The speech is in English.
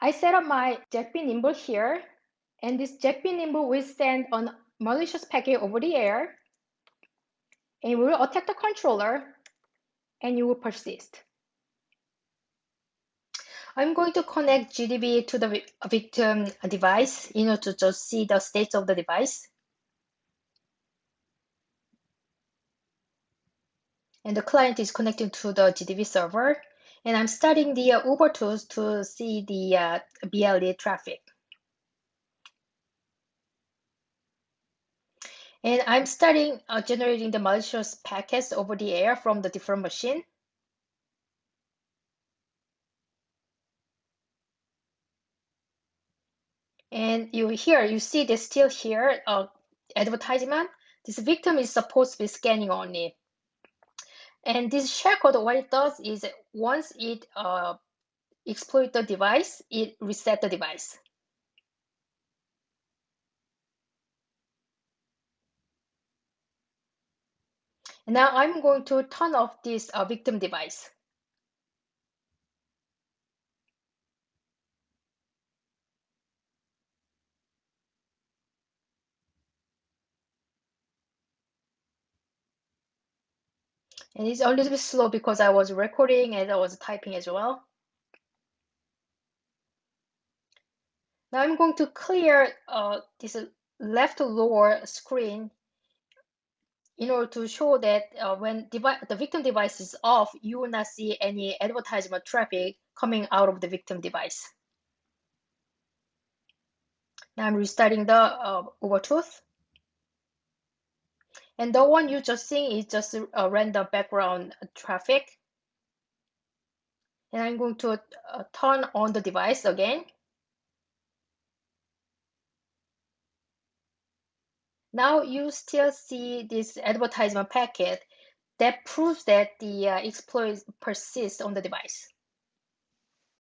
I set up my JACB Nimble here, and this JACB Nimble will send a malicious packet over the air, and will attack the controller, and it will persist. I'm going to connect GDB to the victim device in order to just see the states of the device. And the client is connecting to the GDB server. And I'm studying the uh, UberTooth to see the uh, BLE traffic. And I'm starting uh, generating the malicious packets over the air from the different machine. And you here, you see this still here, uh, advertisement. This victim is supposed to be scanning only. And this shellcode, what it does is once it uh, exploit the device, it reset the device. Now I'm going to turn off this uh, victim device. And it's a little bit slow because I was recording and I was typing as well. Now I'm going to clear uh, this left lower screen in order to show that uh, when the victim device is off, you will not see any advertisement traffic coming out of the victim device. Now I'm restarting the uh, UberTooth. And the one you just seeing is just a random background traffic. And I'm going to uh, turn on the device again. Now you still see this advertisement packet that proves that the uh, exploit persists on the device.